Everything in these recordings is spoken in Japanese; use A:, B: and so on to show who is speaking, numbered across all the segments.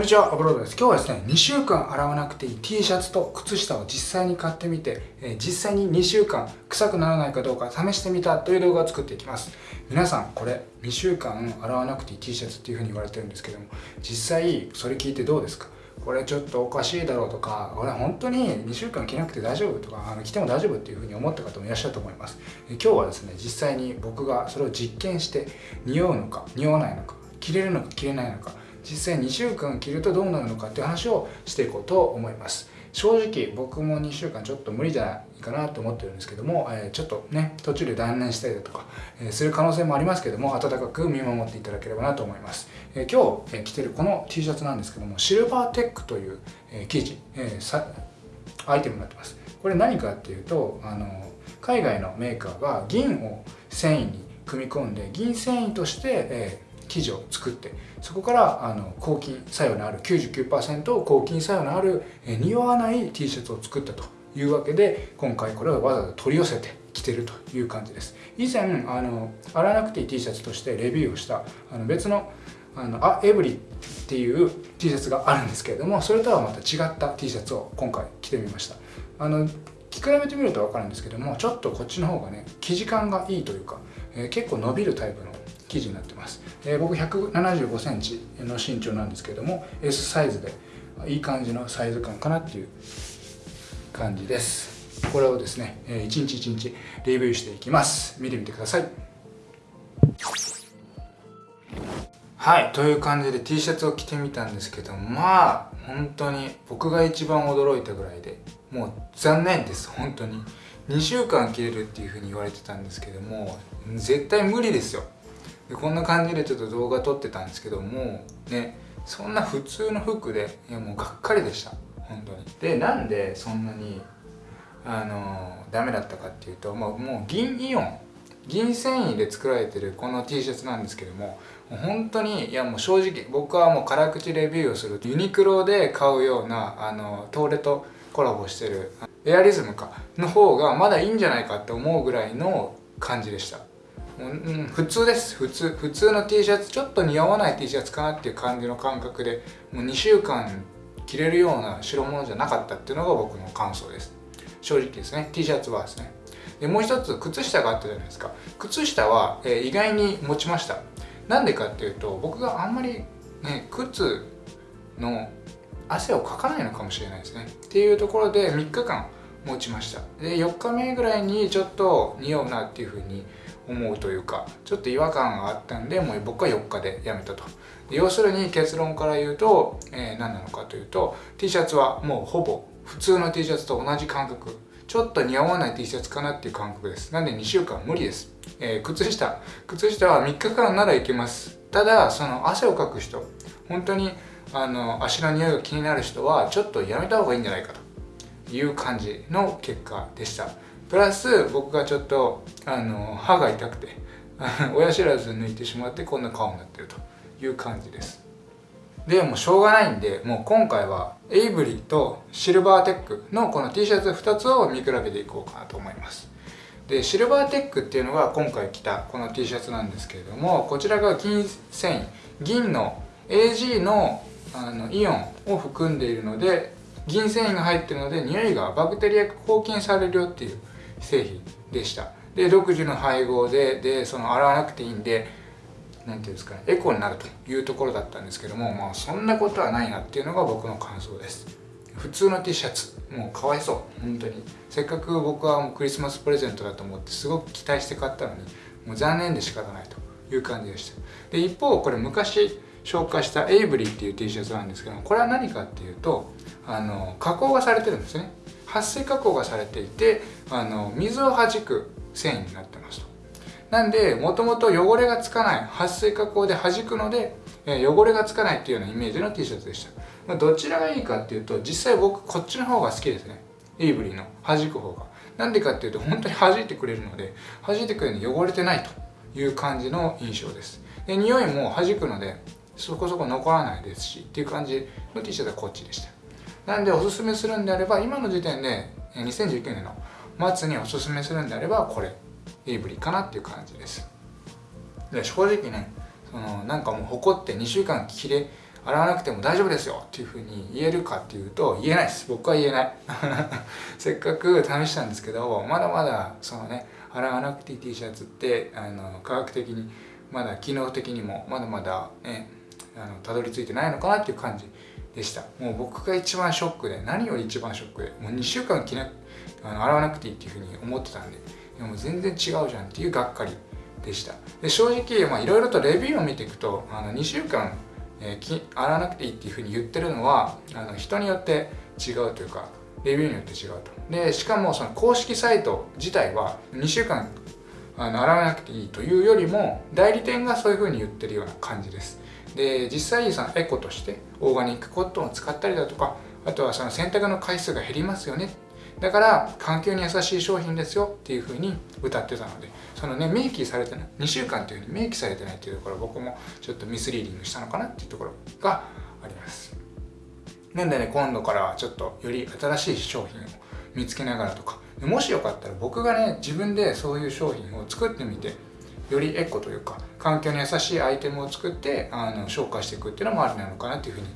A: こんにちは、アブロードです。今日はですね、2週間洗わなくていい T シャツと靴下を実際に買ってみて、え、実際に2週間臭くならないかどうか試してみたという動画を作っていきます。皆さん、これ2週間洗わなくていい T シャツっていう風に言われてるんですけども、実際それ聞いてどうですか？これちょっとおかしいだろうとか、俺本当に2週間着なくて大丈夫とか、あの着ても大丈夫っていう風に思った方もいらっしゃると思います。今日はですね、実際に僕がそれを実験して、匂うのか、匂わないのか、着れるのか着れないのか、実際2週間着るとどうなるのかっていう話をしていこうと思います。正直僕も2週間ちょっと無理じゃないかなと思ってるんですけども、えー、ちょっとね途中で断念したりだとか、えー、する可能性もありますけども温かく見守っていただければなと思います、えー、今日、え着てるこの T シャツなんですけどもシルバーテックという、え生地、えさアイテムになってます。これ何かっていうとあの海外のメーカーが銀を繊維に組み込んで銀繊維として、え生地を作ってそこからあの抗菌作用のある99%抗菌作用のある、え匂わない T シャツを作ったというわけで今回これをわざわざ取り寄せて着てるという感じです。以前あの洗わなくていい T シャツとしてレビューをしたあの別のあのあエブリっていう T シャツがあるんですけれどもそれとはまた違った T シャツを今回着てみました。あの着比べてみると分かるんですけどもちょっとこっちの方がね生地感がいいというか、えー、結構伸びるタイプの生地になってます、えー、僕1 7 5センチの身長なんですけども S サイズでいい感じのサイズ感かなっていう感じです。これをですね一日一日レビューしていきます。見てみてください。はいという感じで T シャツを着てみたんですけどまあ本当に僕が一番驚いたぐらいでもう残念です。本当に。2週間着れるっていうふうに言われてたんですけども絶対無理ですよ。でこんな感じでちょっと動画撮ってたんですけどもねそんな普通の服でいやもうがっかりでした。本当に。でなんでそんなにあのダメだったかっていうと、まあ、もう銀イオン銀繊維で作られてるこの T シャツなんですけども本当にいやもう正直僕はもう辛口レビューをするユニクロで買うようなあのトーレとコラボしてるエアリズムかの方がまだいいんじゃないかって思うぐらいの感じでした。うん、普通です。普通普通の T シャツちょっと似合わない T シャツかなっていう感じの感覚でもう2週間着れるような代物じゃなかったっていうのが僕の感想です。正直ですね。T シャツはですね。でもう一つ靴下があったじゃないですか。靴下は、えー、意外に持ちました。なんでかっていうと僕があんまりね靴の汗をかかないのかもしれないですね。っていうところで3日間持ちました。で4日目ぐらいにちょっと匂うなっていうふうに思うというかちょっと違和感があったんでもう僕は4日でやめたと。要するに結論から言うと、えー、何なのかというと T シャツはもうほぼ普通の T シャツと同じ感覚。ちょっと似合わない T シャツかなっていう感覚です。なんで2週間無理です、えー、靴下靴下は3日間ならいけます。ただその汗をかく人本当にあの足の匂いが気になる人はちょっとやめた方がいいんじゃないかという感じの結果でした。プラス僕がちょっとあの歯が痛くて 親知らず抜いてしまってこんな顔になってるという感じです。でもうしょうがないんでもう今回はエイブリーとシルバーテックのこの T シャツ2つを見比べていこうかなと思います。でシルバーテックっていうのが今回着たこの T シャツなんですけれどもこちらが銀繊維銀の AG のあのイオンを含んでいるので銀繊維が入ってるので匂いがバクテリア抗菌されるよっていう製品でした。で独自の配合ででその洗わなくていいんで何ていうんですかねエコになるというところだったんですけどもまあそんなことはないなっていうのが僕の感想です。普通の T シャツもうかわいそう。本当に。せっかく僕はもうクリスマスプレゼントだと思ってすごく期待して買ったのにもう残念で仕方ないという感じでした。で一方これ昔紹介したエイブリーっていう T シャツなんですけどもこれは何かっていうとあの加工がされてるんですね。撥水加工がされていてあの水を弾く繊維になってますと。なんでもともと汚れがつかない撥水加工で弾くので、え汚れがつかないっていうようなイメージの T シャツでした、ま、どちらがいいかっていうと実際僕こっちの方が好きですね。エイブリーの弾く方が。なんでかっていうと本当に弾いてくれるので弾いてくれるので汚れてないという感じの印象です。で匂いも弾くのでそこそこ残らないですしっていう感じの T シャツはこっちでした。なんでおすすめするんであれば今の時点で2019年の末におすすめするんであればこれエイブリかなっていう感じです。で正直ねそのなんかもう誇って2週間着れ洗わなくても大丈夫ですよっていうふうに言えるかっていうと言えないです。僕は言えない。せっかく試したんですけどまだまだそのね洗わなくていい T シャツってあの科学的にまだ機能的にもまだまだねあのたどり着いてないのかなっていう感じでした。もう僕が一番ショックで何より一番ショックでもう2週間着なあの洗わなくていいっていうふうに思ってたんででも全然違うじゃんっていうがっかりでした。で正直いろいろとレビューを見ていくとあの2週間、えー、洗わなくていいっていうふうに言ってるのはあの人によって違うというかレビューによって違うと。でしかもその公式サイト自体は2週間あの洗わなくていいというよりも代理店がそういうふうに言ってるような感じです。で実際そのエコとしてオーガニックコットンを使ったりだとかあとはその洗濯の回数が減りますよね。だから環境に優しい商品ですよっていうふうに歌ってたのでそのね明記されてない2週間というふうに明記されてないっていうところ僕もちょっとミスリーディングしたのかなっていうところがあります。なんでね今度からはちょっとより新しい商品を見つけながらとかもしよかったら僕がね自分でそういう商品を作ってみてよりエコというか環境に優しいアイテムを作ってあの紹介していくっていうのもありなのかなっていうふうに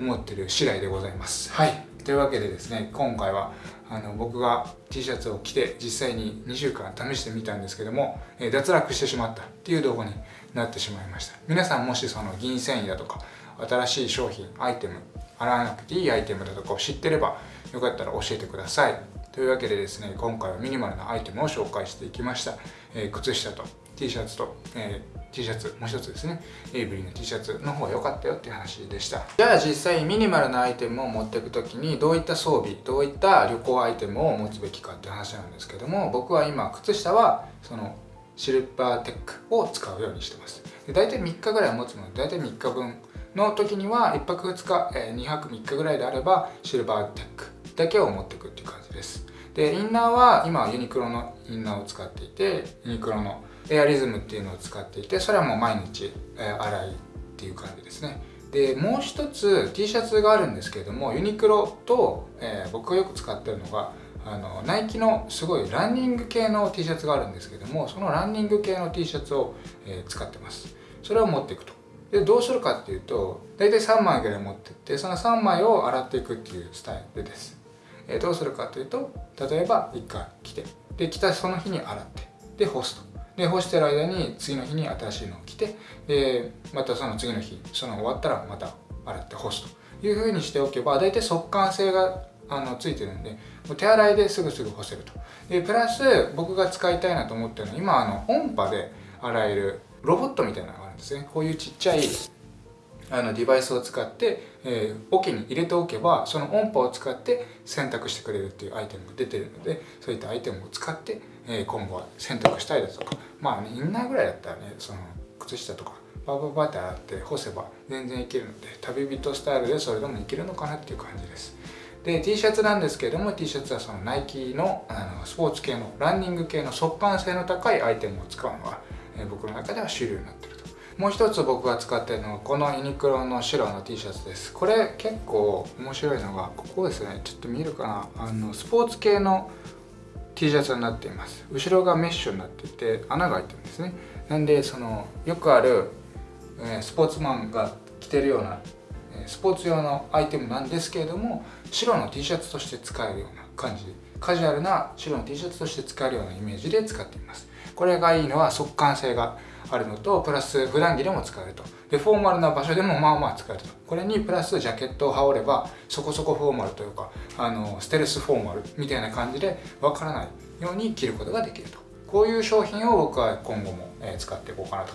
A: 思ってる次第でございます。はい。というわけでですね今回はあの僕が T シャツを着て実際に2週間試してみたんですけども、え脱落してしまったっていう動画になってしまいました。皆さんもしその銀繊維だとか新しい商品アイテム洗わなくていいアイテムだとかを知ってればよかったら教えてください。というわけでですね今回はミニマルなアイテムを紹介していきました、えー、靴下と T シャツと、えー、T シャツもう一つですね。エイブリーの T シャツの方が良かったよっていう話でした。じゃあ実際ミニマルなアイテムを持っていく時にどういった装備どういった旅行アイテムを持つべきかっていう話なんですけども僕は今靴下はそのシルバーテックを使うようにしてます。で大体3日ぐらい持つので大体3日分の時には1泊2日、え2泊3日ぐらいであればシルバーテックだけを持っていくっていう感じです。でインナーは今ユニクロのインナーを使っていてユニクロのエアリズムっていうのを使っていてそれはもう毎日、え洗いっていう感じですね。でもう一つ T シャツがあるんですけれどもユニクロと、えー、僕がよく使ってるのがあのナイキのすごいランニング系の T シャツがあるんですけどもそのランニング系の T シャツを、えー、使ってます。それを持っていくと。でどうするかっていうと大体3枚ぐらい持ってってその3枚を洗っていくっていうスタイルです。えどうするかというと例えば1回着てで着たその日に洗ってで干すと。で干してる間に次の日に新しいのを着てでまたその次の日その終わったらまた洗って干すというふうにしておけば大体速乾性があのついてるんで手洗いですぐすぐ干せると。でプラス僕が使いたいなと思ってるのは今あの音波で洗えるロボットみたいなのがあるんですね。こういうちっちゃいあのデバイスを使って、えー、桶に入れておけばその音波を使って洗濯してくれるっていうアイテムが出てるのでそういったアイテムを使って、えー、今後は洗濯したいだとか。まあねインナーぐらいだったらねその靴下とかバーバーバーって洗って干せば全然いけるので旅人スタイルでそれでもいけるのかなっていう感じです。で T シャツなんですけれども T シャツはそのナイキのあのスポーツ系のランニング系の速乾性の高いアイテムを使うのが、えー、僕の中では主流になってるもう一つ僕が使ってるのはこのユニクロの白の T シャツです。これ結構面白いのがここですね。ちょっと見えるかな？あのスポーツ系の T シャツになっています。後ろがメッシュになってて穴が開いてるんですね。なんでそのよくある、えスポーツマンが着てるようなスポーツ用のアイテムなんですけれども白の T シャツとして使えるような感じ。カジュアルな白の T シャツとして使えるようなイメージで使っています。これがいいのは速乾性があるのとプラス普段着でも使えると。でフォーマルな場所でもまあまあ使えると。これにプラスジャケットを羽織ればそこそこフォーマルというかあのステルスフォーマルみたいな感じでわからないように着ることができると。こういう商品を僕は今後も使っていこうかなと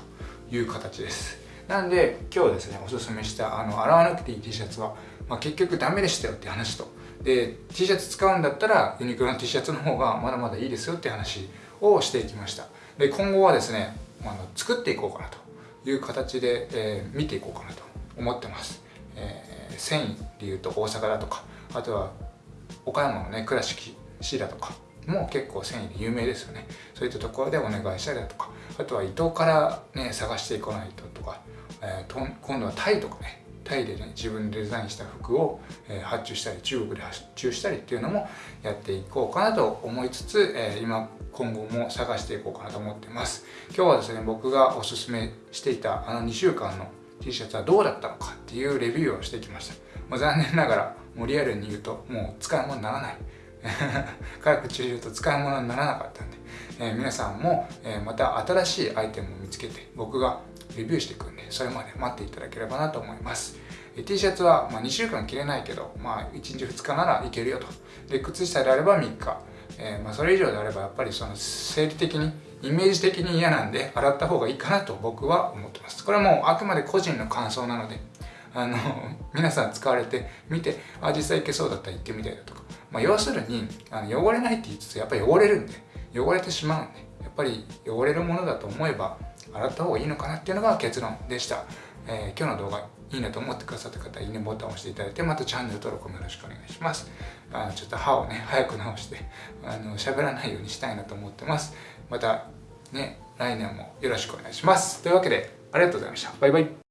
A: いう形です。なんで今日ですねおすすめしたあの洗わなくていい T シャツは、まあ、結局ダメでしたよって話と。で T シャツ使うんだったらユニクロの T シャツの方がまだまだいいですよって話をしていきました。で今後はですねあの作っていこうかなという形で、えー、見ていこうかなと思ってます、えー、繊維でいうと大阪だとかあとは岡山のね倉敷市だとかも結構繊維で有名ですよね。そういったところでお願いしたりだとかあとは伊東からね探していかないととか、えー、今度はタイとかねタイでね自分でデザインした服を、え、発注したり中国で発注したりっていうのもやっていこうかなと思いつつ、え、今今後も探していこうかなと思ってます。今日はですね僕がおすすめしていたあの2週間の T シャツはどうだったのかっていうレビューをしてきました。もう残念ながらもうリアルに言うともう使い物にならない。科学中言うと使い物にならなかったんで、えー、皆さんも、えー、また新しいアイテムを見つけて僕がレビューしていくんでそれまで待っていただければなと思います。T シャツは、ま、2週間着れないけど、まあ、1日2日ならいけるよと。で靴下であれば3日、えー、ま、それ以上であればやっぱりその生理的にイメージ的に嫌なんで洗った方がいいかなと僕は思ってます。これはもうあくまで個人の感想なのであの 皆さん使われてみてあ実際いけそうだったら行ってみたいだとか、まあ、要するにあの汚れないって言いつつやっぱり汚れるんで汚れてしまうんでやっぱり汚れるものだと思えば洗った方がいいのかなっていうのが結論でした、えー、今日の動画いいなと思ってくださった方いいねボタンを押していただいてまたチャンネル登録もよろしくお願いします。あのちょっと歯をね 早く直してあの喋らないようにしたいなと思ってます。またね来年もよろしくお願いします。というわけでありがとうございました。バイバイ。